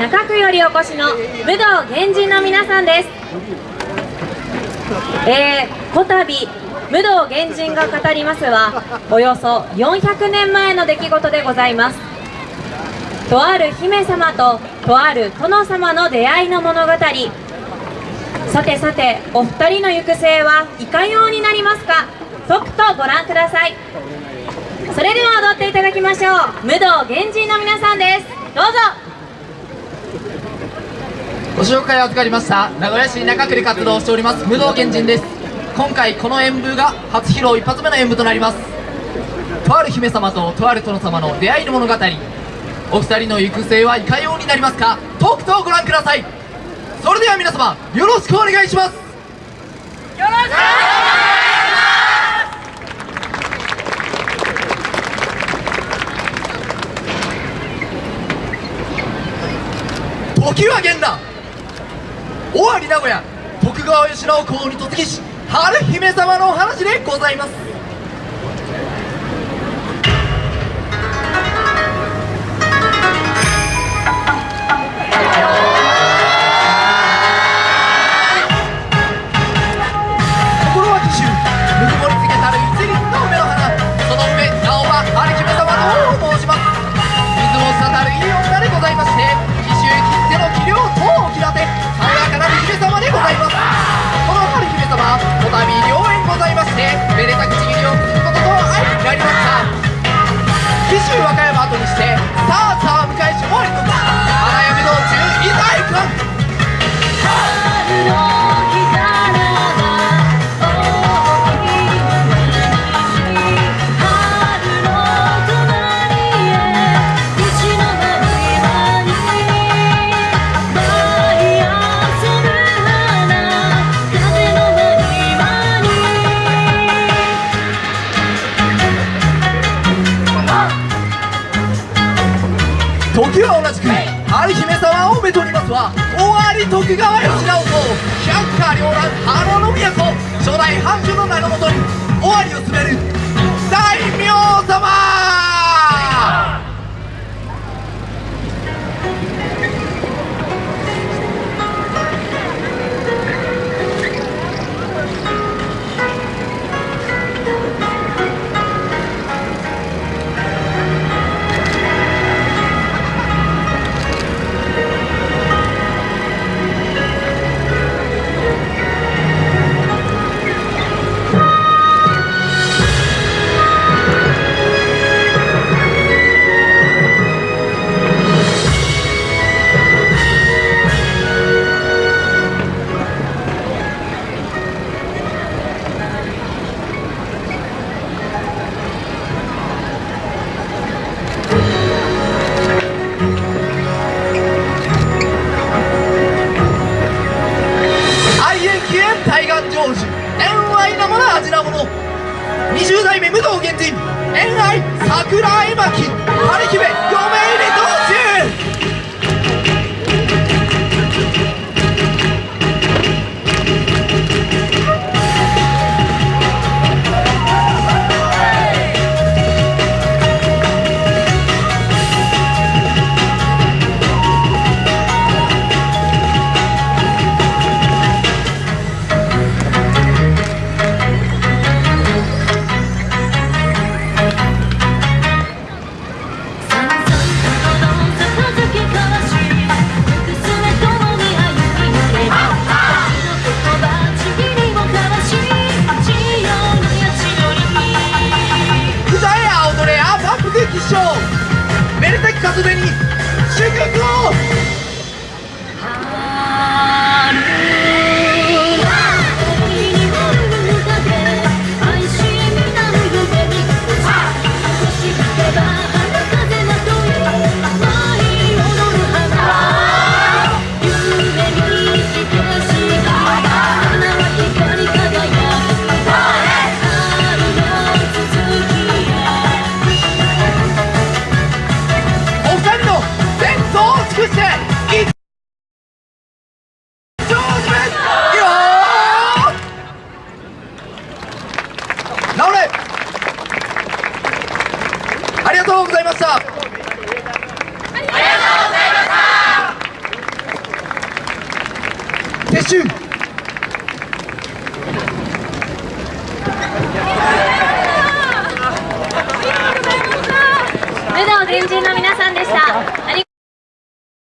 中区よりお越しの武道原人の皆さんです。えー、こたび武道原人が語りますはおよそ400年前の出来事でございます。とある姫様ととある殿様の出会いの物語。さてさてお二人の行く末はいかようになりますか？とくとご覧ください。それでは踊っていただきましょう。武道原人の皆さんです。どうぞ。ご紹介を預かりました名古屋市中区で活動しております武道原人です。今回この演舞が初披露一発目の演舞となります。とある姫様ととある殿様の出会いの物語。お二人の行く末はいかようになりますか？とくとご覧ください。それでは皆様よろしくお願いします。よろしくお願いします。時は現代。尾張名古屋徳川慶喜公に突撃し春姫様のお話でございます。時は同じく有姫様をめとりますは尾張徳川吉直と百花繚乱花の都初代藩主の名のもとに尾張を滑る対岸成就。恋愛なもの味なもの。20代目武藤源人。恋愛桜絵巻。春姫2にがとうございました。ありがとうございました。撤収ルダオ軍人の皆さんでした。